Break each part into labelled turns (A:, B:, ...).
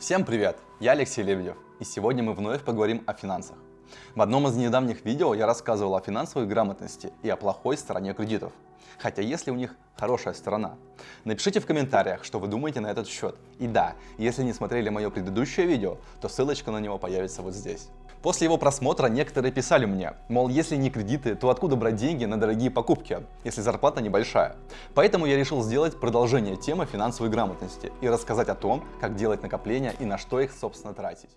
A: Всем привет! Я Алексей Лебедев, и сегодня мы вновь поговорим о финансах. В одном из недавних видео я рассказывал о финансовой грамотности и о плохой стороне кредитов. Хотя если у них хорошая сторона. Напишите в комментариях, что вы думаете на этот счет. И да, если не смотрели мое предыдущее видео, то ссылочка на него появится вот здесь. После его просмотра некоторые писали мне, мол, если не кредиты, то откуда брать деньги на дорогие покупки, если зарплата небольшая. Поэтому я решил сделать продолжение темы финансовой грамотности и рассказать о том, как делать накопления и на что их, собственно, тратить.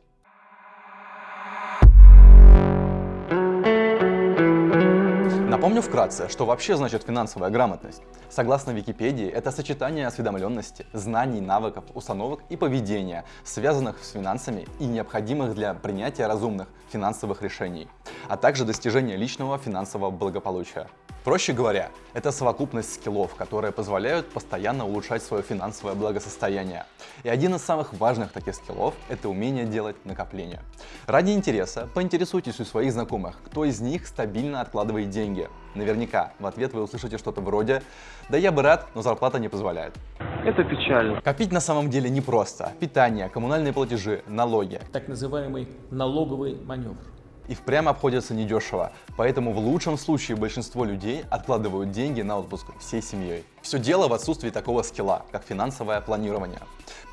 A: Напомню вкратце, что вообще значит финансовая грамотность. Согласно Википедии, это сочетание осведомленности, знаний, навыков, установок и поведения, связанных с финансами и необходимых для принятия разумных финансовых решений, а также достижения личного финансового благополучия. Проще говоря, это совокупность скиллов, которые позволяют постоянно улучшать свое финансовое благосостояние. И один из самых важных таких скиллов – это умение делать накопления. Ради интереса поинтересуйтесь у своих знакомых, кто из них стабильно откладывает деньги. Наверняка в ответ вы услышите что-то вроде «Да я бы рад, но зарплата не позволяет».
B: Это печально.
A: Копить на самом деле непросто. Питание, коммунальные платежи, налоги.
C: Так называемый налоговый маневр
A: и впрямь обходятся недешево, поэтому в лучшем случае большинство людей откладывают деньги на отпуск всей семьей. Все дело в отсутствии такого скилла, как финансовое планирование.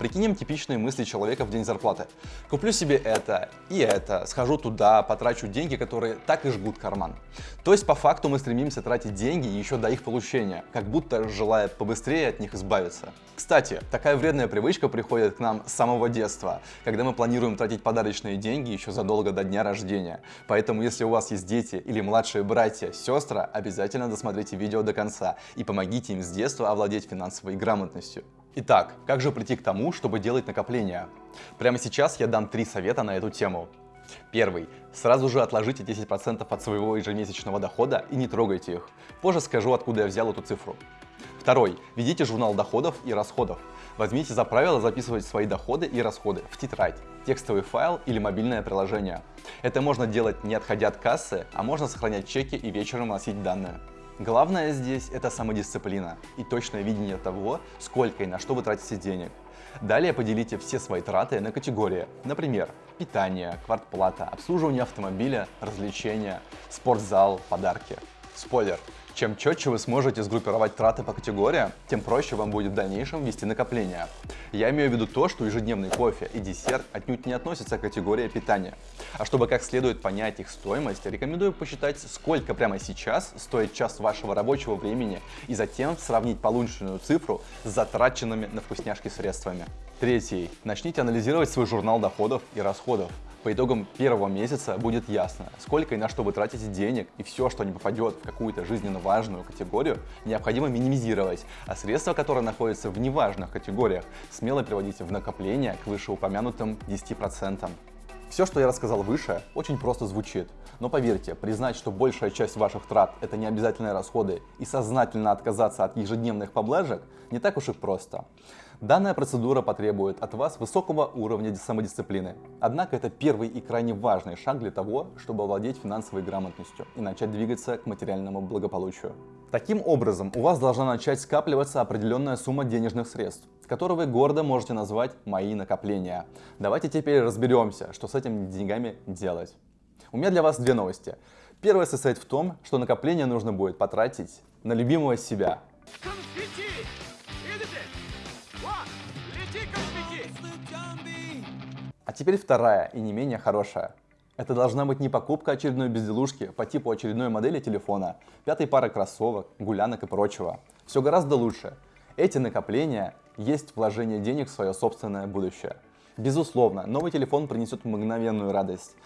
A: Прикинем типичные мысли человека в день зарплаты. Куплю себе это и это, схожу туда, потрачу деньги, которые так и жгут карман. То есть по факту мы стремимся тратить деньги еще до их получения, как будто желая побыстрее от них избавиться. Кстати, такая вредная привычка приходит к нам с самого детства, когда мы планируем тратить подарочные деньги еще задолго до дня рождения. Поэтому если у вас есть дети или младшие братья, сестры, обязательно досмотрите видео до конца и помогите им сделать детства овладеть финансовой грамотностью. Итак, как же прийти к тому, чтобы делать накопления? Прямо сейчас я дам три совета на эту тему. Первый. Сразу же отложите 10% от своего ежемесячного дохода и не трогайте их. Позже скажу, откуда я взял эту цифру. Второй. Ведите журнал доходов и расходов. Возьмите за правило записывать свои доходы и расходы в тетрадь, текстовый файл или мобильное приложение. Это можно делать не отходя от кассы, а можно сохранять чеки и вечером носить данные. Главное здесь это самодисциплина и точное видение того, сколько и на что вы тратите денег. Далее поделите все свои траты на категории, например, питание, квартплата, обслуживание автомобиля, развлечения, спортзал, подарки. Спойлер, чем четче вы сможете сгруппировать траты по категориям, тем проще вам будет в дальнейшем вести накопления. Я имею в виду то, что ежедневный кофе и десерт отнюдь не относятся к категории питания. А чтобы как следует понять их стоимость, рекомендую посчитать, сколько прямо сейчас стоит час вашего рабочего времени и затем сравнить полученную цифру с затраченными на вкусняшки средствами. Третий. Начните анализировать свой журнал доходов и расходов. По итогам первого месяца будет ясно, сколько и на что вы тратите денег, и все, что не попадет в какую-то жизненно важную категорию, необходимо минимизировать, а средства, которые находятся в неважных категориях, смело приводите в накопление к вышеупомянутым 10%. Все, что я рассказал выше, очень просто звучит. Но поверьте, признать, что большая часть ваших трат – это не обязательные расходы, и сознательно отказаться от ежедневных поблажек не так уж и просто. Данная процедура потребует от вас высокого уровня самодисциплины. Однако это первый и крайне важный шаг для того, чтобы овладеть финансовой грамотностью и начать двигаться к материальному благополучию. Таким образом, у вас должна начать скапливаться определенная сумма денежных средств, которые вы гордо можете назвать «мои накопления». Давайте теперь разберемся, что с этими деньгами делать. У меня для вас две новости. Первая состоит в том, что накопление нужно будет потратить на любимого себя. А теперь вторая и не менее хорошая. Это должна быть не покупка очередной безделушки по типу очередной модели телефона, пятой пары кроссовок, гулянок и прочего. Все гораздо лучше. Эти накопления есть вложение денег в свое собственное будущее. Безусловно, новый телефон принесет мгновенную радость.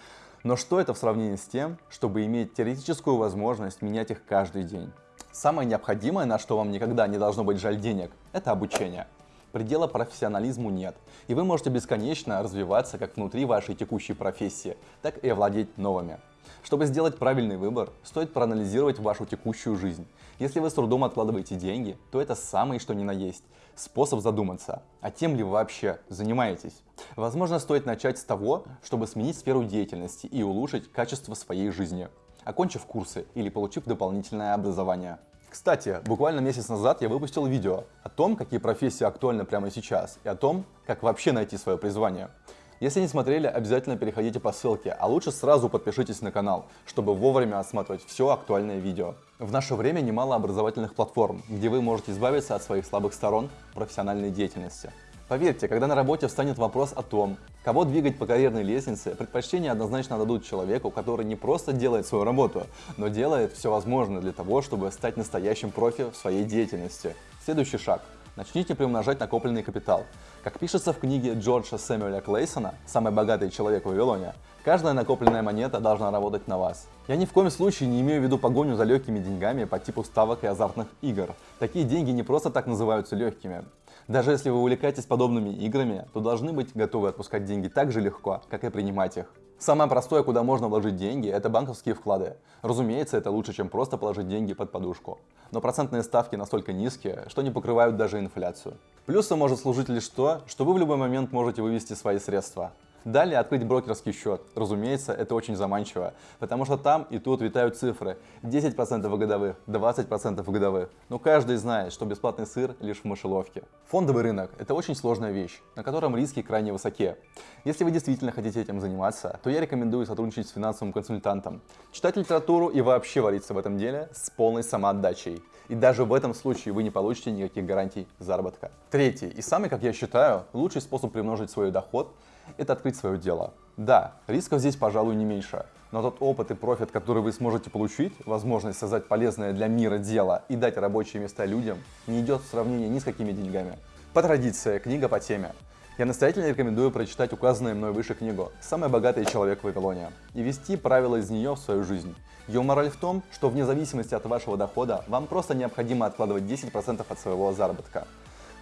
A: Но что это в сравнении с тем, чтобы иметь теоретическую возможность менять их каждый день? Самое необходимое, на что вам никогда не должно быть жаль денег, это обучение. Предела профессионализму нет, и вы можете бесконечно развиваться как внутри вашей текущей профессии, так и овладеть новыми. Чтобы сделать правильный выбор, стоит проанализировать вашу текущую жизнь. Если вы с трудом откладываете деньги, то это самый что ни на есть способ задуматься, а тем ли вы вообще занимаетесь. Возможно, стоит начать с того, чтобы сменить сферу деятельности и улучшить качество своей жизни, окончив курсы или получив дополнительное образование. Кстати, буквально месяц назад я выпустил видео о том, какие профессии актуальны прямо сейчас, и о том, как вообще найти свое призвание. Если не смотрели, обязательно переходите по ссылке, а лучше сразу подпишитесь на канал, чтобы вовремя осматривать все актуальное видео. В наше время немало образовательных платформ, где вы можете избавиться от своих слабых сторон в профессиональной деятельности. Поверьте, когда на работе встанет вопрос о том, кого двигать по карьерной лестнице, предпочтение однозначно дадут человеку, который не просто делает свою работу, но делает все возможное для того, чтобы стать настоящим профи в своей деятельности. Следующий шаг. Начните приумножать накопленный капитал. Как пишется в книге Джорджа Сэмюэля Клейсона «Самый богатый человек в Вавилоне», каждая накопленная монета должна работать на вас. Я ни в коем случае не имею в виду погоню за легкими деньгами по типу ставок и азартных игр. Такие деньги не просто так называются легкими. Даже если вы увлекаетесь подобными играми, то должны быть готовы отпускать деньги так же легко, как и принимать их. Самое простое, куда можно вложить деньги, это банковские вклады. Разумеется, это лучше, чем просто положить деньги под подушку. Но процентные ставки настолько низкие, что не покрывают даже инфляцию. Плюсом может служить лишь то, что вы в любой момент можете вывести свои средства. Далее открыть брокерский счет. Разумеется, это очень заманчиво, потому что там и тут витают цифры. 10% годовых, 20% годовых. Но каждый знает, что бесплатный сыр лишь в мышеловке. Фондовый рынок – это очень сложная вещь, на котором риски крайне высоки. Если вы действительно хотите этим заниматься, то я рекомендую сотрудничать с финансовым консультантом, читать литературу и вообще вариться в этом деле с полной самоотдачей. И даже в этом случае вы не получите никаких гарантий заработка. Третий и самый, как я считаю, лучший способ примножить свой доход – это открыть свое дело. Да, рисков здесь, пожалуй, не меньше, но тот опыт и профит, который вы сможете получить, возможность создать полезное для мира дело и дать рабочие места людям, не идет в сравнении ни с какими деньгами. По традиции, книга по теме. Я настоятельно рекомендую прочитать указанную мной выше книгу «Самый богатый человек в Вавилоне» и вести правила из нее в свою жизнь. Ее мораль в том, что вне зависимости от вашего дохода, вам просто необходимо откладывать 10% от своего заработка.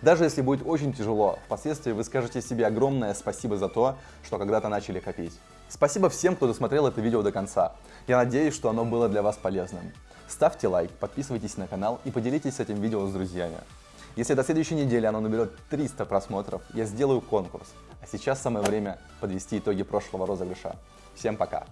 A: Даже если будет очень тяжело, впоследствии вы скажете себе огромное спасибо за то, что когда-то начали копить. Спасибо всем, кто досмотрел это видео до конца. Я надеюсь, что оно было для вас полезным. Ставьте лайк, подписывайтесь на канал и поделитесь этим видео с друзьями. Если до следующей недели оно наберет 300 просмотров, я сделаю конкурс. А сейчас самое время подвести итоги прошлого розыгрыша. Всем пока!